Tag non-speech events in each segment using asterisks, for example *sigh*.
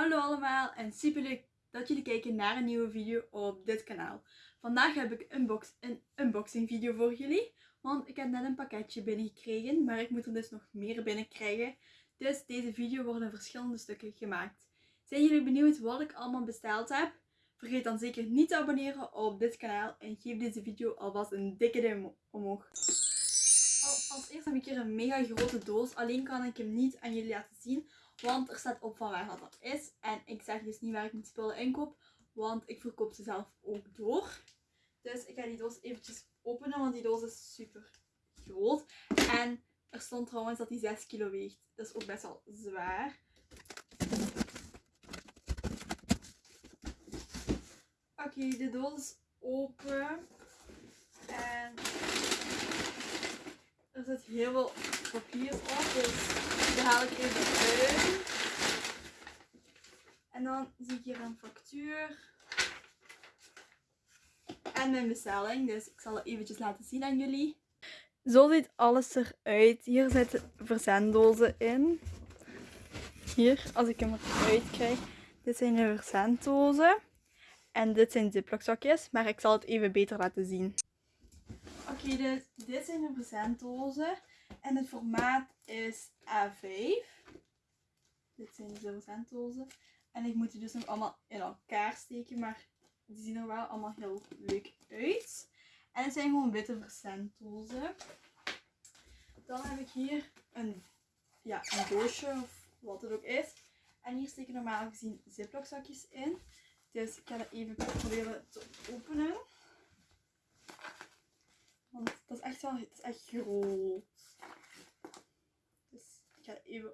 Hallo allemaal en super leuk dat jullie kijken naar een nieuwe video op dit kanaal. Vandaag heb ik een unboxing video voor jullie. Want ik heb net een pakketje binnengekregen, maar ik moet er dus nog meer binnenkrijgen. Dus deze video wordt in verschillende stukken gemaakt. Zijn jullie benieuwd wat ik allemaal besteld heb? Vergeet dan zeker niet te abonneren op dit kanaal en geef deze video alvast een dikke duim omhoog. Als eerst heb ik hier een mega grote doos, alleen kan ik hem niet aan jullie laten zien. Want er staat op van waar dat is. En ik zeg dus niet waar ik mijn spullen inkoop. Want ik verkoop ze zelf ook door. Dus ik ga die doos eventjes openen. Want die doos is super groot. En er stond trouwens dat die 6 kilo weegt. Dat is ook best wel zwaar. Oké, de doos is open. En er zit heel veel papier op. Dus die haal ik even uit. En dan zie hier een factuur. En mijn bestelling. Dus ik zal het eventjes laten zien aan jullie. Zo ziet alles eruit. Hier zitten verzenddozen in. Hier, als ik hem eruit krijg. Dit zijn de verzenddozen. En dit zijn ziploc zakjes. Maar ik zal het even beter laten zien. Oké, dus dit zijn de verzenddozen. En het formaat is A5. Dit zijn de verzenddozen. En ik moet die dus nog allemaal in elkaar steken. Maar die zien er wel allemaal heel leuk uit. En het zijn gewoon witte verzenddozen. Dan heb ik hier een, ja, een doosje of wat het ook is. En hier steken normaal gezien ziploc zakjes in. Dus ik ga het even proberen te openen. Want dat is echt wel, het is echt groot. Dus ik ga het even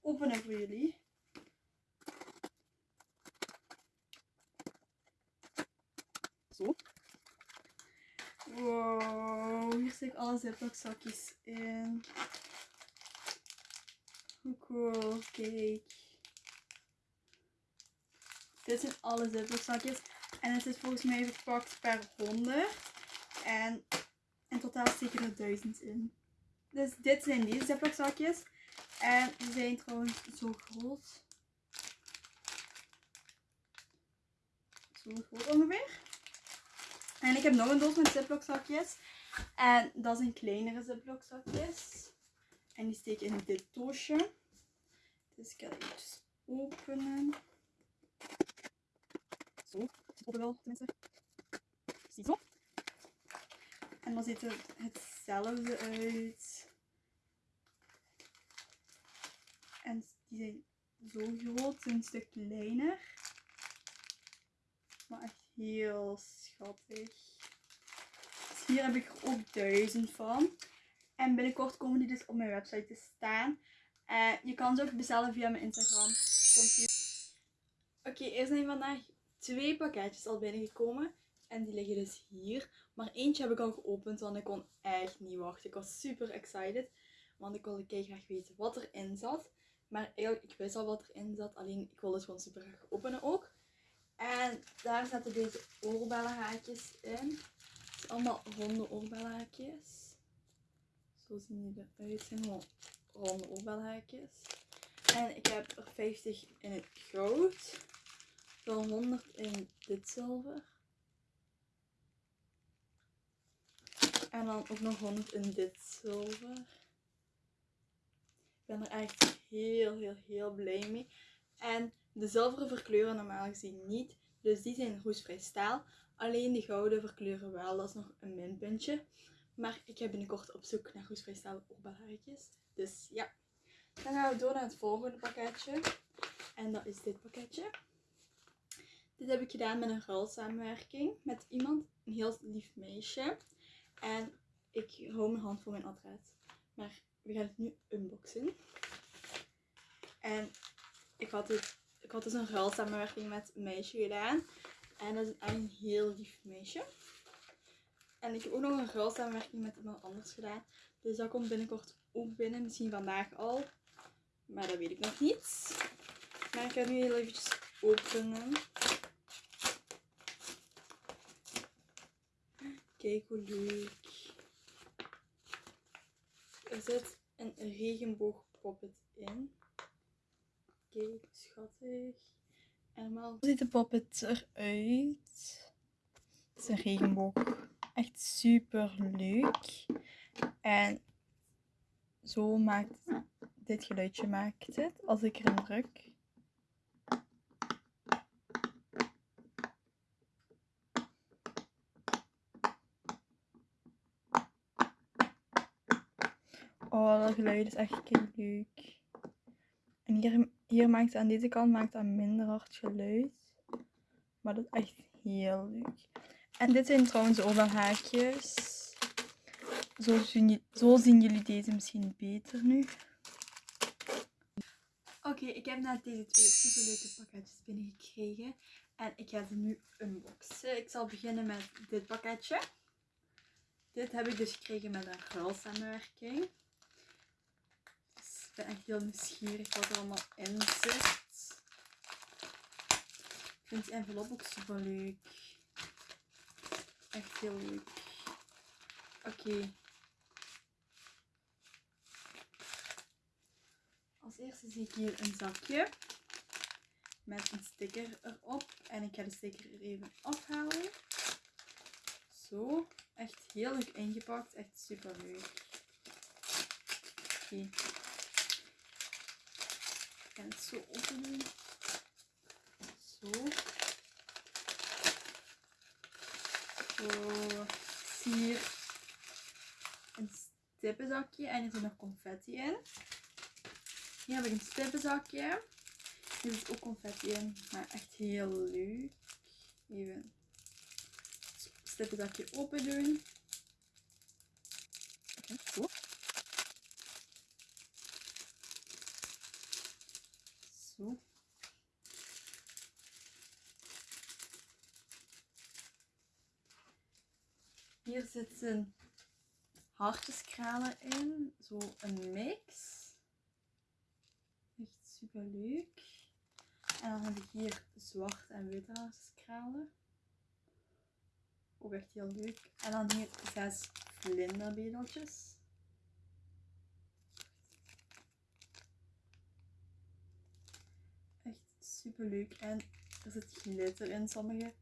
openen voor jullie. Zo. Wow, hier zit ik alle zakjes in. Hoe cool, kijk. Dit zijn alle zakjes. En het is volgens mij verpakt per 100. En in totaal steken er 1000 in. Dus dit zijn ziploc zakjes. En die zijn trouwens zo groot. Zo groot ongeveer. En ik heb nog een doos met ziploc zakjes. En dat zijn kleinere ziploc zakjes. En die steken in dit doosje. Dus ik ga het even openen. Zo, open wel tenminste. Ziezo. En dan ziet het hetzelfde uit. En die zijn zo groot, een stuk kleiner. Maar echt heel schattig. Dus hier heb ik er ook duizend van. En binnenkort komen die dus op mijn website te staan. Uh, je kan ze ook bestellen via mijn Instagram. Oké, er zijn vandaag twee pakketjes al binnengekomen. En die liggen dus hier. Maar eentje heb ik al geopend, want ik kon echt niet wachten. Ik was super excited. Want ik wilde graag weten wat erin zat. Maar eigenlijk, ik wist al wat erin zat. Alleen, ik wilde het gewoon super graag openen ook. En daar zaten deze oorbellenhaakjes in. Het zijn allemaal ronde oorbellenhaakjes. Zo zien die eruit. Het zijn gewoon ronde oorbellenhaakjes. En ik heb er 50 in het goud. Dan 100 in dit zilver. En dan ook nog 100 in dit zilver. Ik ben er echt heel, heel, heel blij mee. En de zilveren verkleuren normaal gezien niet. Dus die zijn roestvrij staal. Alleen de gouden verkleuren wel. Dat is nog een minpuntje. Maar ik heb binnenkort op zoek naar roestvrij staal oorbelhaartjes. Dus ja. Dan gaan we door naar het volgende pakketje. En dat is dit pakketje. Dit heb ik gedaan met een ruilsamenwerking met iemand. Een heel lief meisje. En ik hou mijn hand voor mijn adres. Maar we gaan het nu unboxen. En ik had, het, ik had dus een ruilsamenwerking met een meisje gedaan. En dat is een heel lief meisje. En ik heb ook nog een ruilsamenwerking met iemand anders gedaan. Dus dat komt binnenkort ook binnen. Misschien vandaag al. Maar dat weet ik nog niet. Maar ik ga nu heel eventjes openen. Kijk hoe leuk. Er zit een regenboogpoppet in. Kijk, schattig. helemaal. Hoe ziet de poppet eruit? Het is een regenboog. Echt super leuk. En zo maakt dit geluidje maakt het als ik erin druk. Oh, dat geluid is echt leuk. En hier, hier maakt aan deze kant maakt het minder hard geluid. Maar dat is echt heel leuk. En dit zijn trouwens ook wel haakjes. Zo zien, zo zien jullie deze misschien beter nu. Oké, ik heb net deze twee superleuke pakketjes binnengekregen. En ik ga ze nu unboxen. Ik zal beginnen met dit pakketje. Dit heb ik dus gekregen met een ruilsamenwerking. Ik ben echt heel nieuwsgierig wat er allemaal in zit. Ik vind die envelop ook super leuk. Echt heel leuk. Oké. Als eerste zie ik hier een zakje met een sticker erop. En ik ga de sticker er even afhalen. Zo. Echt heel leuk ingepakt. Echt super leuk. Oké. Ga het zo open doen. Zo. Zie hier een stippenzakje en er zit nog confetti in. Hier heb ik een stippenzakje. Hier zit ook confetti in, maar echt heel leuk. Even het stippenzakje open doen. Zo. Hier zitten hartjeskralen in. Zo een mix. Echt super leuk. En dan heb ik hier zwart en witte hartjeskralen. Ook echt heel leuk. En dan hier zes vlinderbedeltjes. Echt super leuk. En er zit glitter in sommige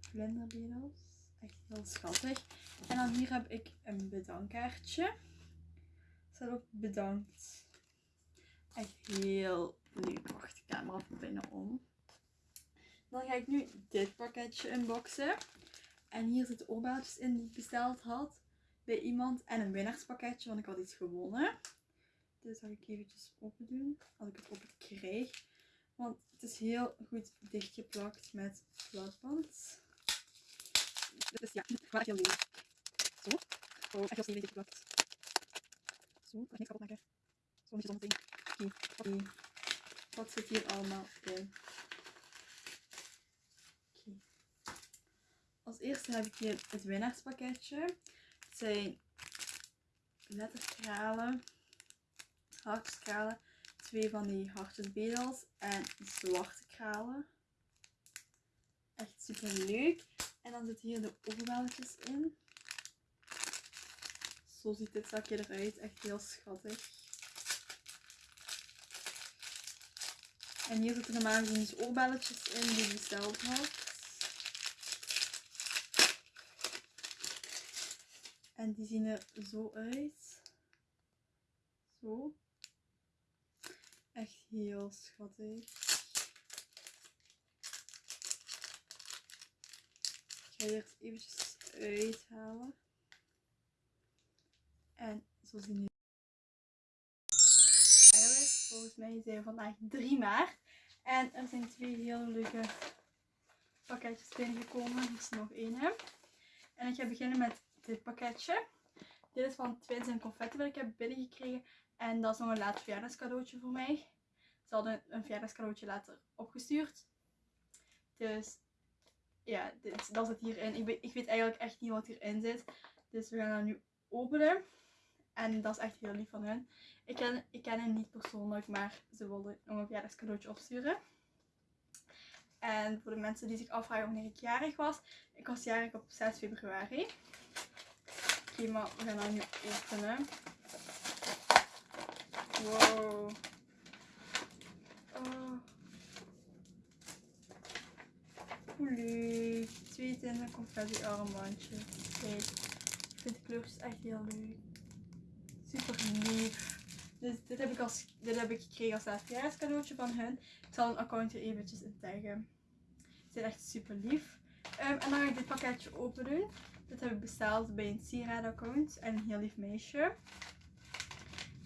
vlinderbedels. Echt heel schattig. En dan hier heb ik een bedankkaartje. Er staat ook bedankt. Echt heel leuk. Wacht, de camera van binnen om. Dan ga ik nu dit pakketje unboxen. En hier zitten oorbelletjes in die ik besteld had bij iemand. En een winnaarspakketje, want ik had iets gewonnen. Dus zal ik eventjes open doen. Als ik het open krijg. Want het is heel goed dichtgeplakt met plakband. Dus ja, gaat heel leuk. Zo. Oh, echt heel dichtgeplakt. Zo, ik niks kapot maken. Zo moet je zometeen. Oké, oké. Wat zit hier allemaal in? Oké. Als eerste heb ik hier het winnaarspakketje. Het zijn letterkralen, hartjeskralen, twee van die hartjesbedels en zwarte kralen. Echt super leuk. En dan zitten hier de oorbelletjes in. Zo ziet dit zakje eruit. Echt heel schattig. En hier zitten normaal gezien dus oorbelletjes in die ik besteld had. En die zien er zo uit. Zo. Echt heel schattig. Ik ga hier eventjes uithalen. En zo zien die eigenlijk. Volgens mij zijn we vandaag 3 maart. En er zijn twee hele leuke pakketjes binnengekomen. Hier is nog één. En ik ga beginnen met dit pakketje. Dit is van Twins en Confetti dat ik heb binnengekregen. En dat is nog een laat verjaardagscadeautje voor mij. Ze hadden een verjaardagscadeautje later opgestuurd. Dus ja, dit, dat zit hierin. Ik, ik weet eigenlijk echt niet wat hierin zit. Dus we gaan dat nu openen. En dat is echt heel lief van hen. Ik ken, ik ken hen niet persoonlijk, maar ze wilden nog een verjaardagscadeautje opsturen. En voor de mensen die zich afvragen wanneer ik jarig was. Ik was jarig op 6 februari. Oké, okay, maar we gaan dat nu openen. Wow. Leuk. Twee tinnen confetti armbandjes. Kijk, ik vind de kleurtjes echt heel leuk. Super lief. Dus dit heb ik, als, dit heb ik gekregen als laatste cadeautje van hun. Ik zal een account hier eventjes in taggen. Ze zijn echt super lief. Ehm, en dan ga ik dit pakketje open doen. Dit heb ik besteld bij een sieraad-account en een heel lief meisje.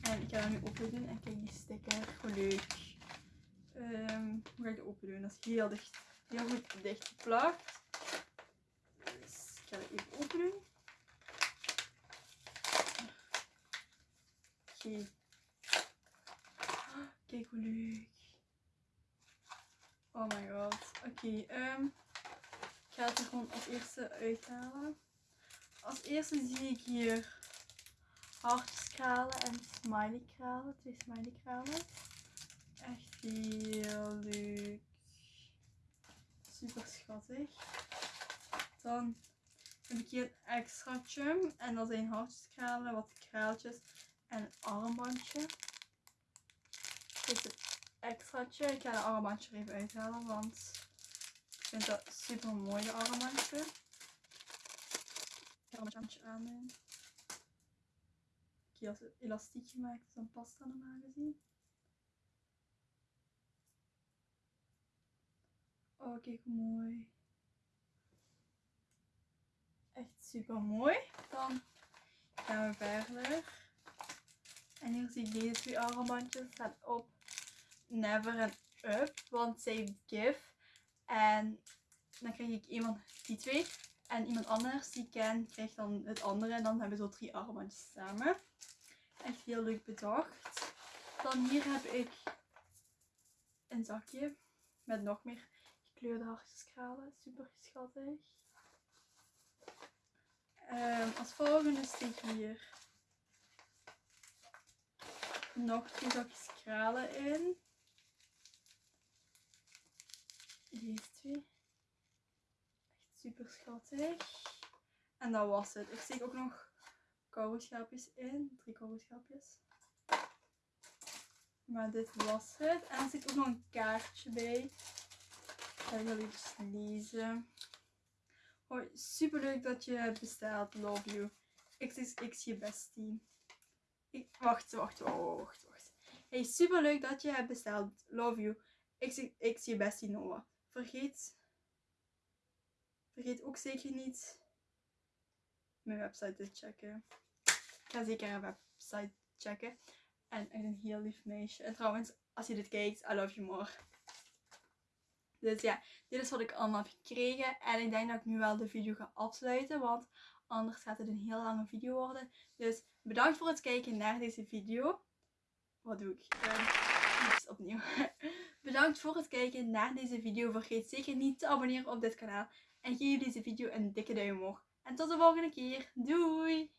En ik ga dat nu open doen en kijk die sticker, hoe leuk. Ehm, hoe ga ik het open doen? Dat is heel dicht, heel goed dicht geplakt. Dus ik ga het even open doen. Oké. Kijk hoe leuk. Oh my god. Oké, ehm, ik ga het er gewoon als eerste uithalen. Als eerste zie ik hier hartjeskralen en smiley kralen. Twee smiley kralen. Echt heel leuk. Super schattig. Dan heb ik hier een extraatje. En dat zijn hartjeskralen, wat kraaltjes en een armbandje. Dit is het extraatje. Ik ga de armbandje er even uithalen, want ik vind dat super mooi, de armbandje. Ik ga een armbandje aandoen. Ik heb als elastiek gemaakt, dus dan past dat normaal gezien. Oh, kijk hoe mooi. Echt super mooi. Dan gaan we verder. En hier zie ik deze twee armbandjes staan op Never and Up, want save give. En dan krijg ik iemand die twee. En iemand anders die ik ken krijgt dan het andere. En dan hebben we zo drie armbandjes samen. Echt heel leuk bedacht. Dan hier heb ik een zakje met nog meer gekleurde hartjeskralen. Super schattig. Um, als volgende steek hier nog twee zakjes kralen in. Deze twee. Echt super schattig. En dat was het. Ik steek ook nog kouwenschapjes in. Drie kouwenschapjes. Maar dit was het. En er zit ook nog een kaartje bij. Ik ga heel even lezen. Hoi, super leuk dat je hebt besteld. Love you. XXX je bestie. Ik, wacht, wacht, wacht, wacht. Hey, super leuk dat je hebt besteld. Love you. XXX je bestie Noah. Vergeet, vergeet ook zeker niet mijn website te checken. Ik ga zeker een website checken. En echt een heel lief meisje. En trouwens, als je dit kijkt, I love you more. Dus ja, dit is wat ik allemaal heb gekregen. En ik denk dat ik nu wel de video ga afsluiten. Want anders gaat het een heel lange video worden. Dus bedankt voor het kijken naar deze video. Wat doe ik? Uh, opnieuw. *laughs* bedankt voor het kijken naar deze video. Vergeet zeker niet te abonneren op dit kanaal. En geef deze video een dikke duim omhoog. En tot de volgende keer. Doei!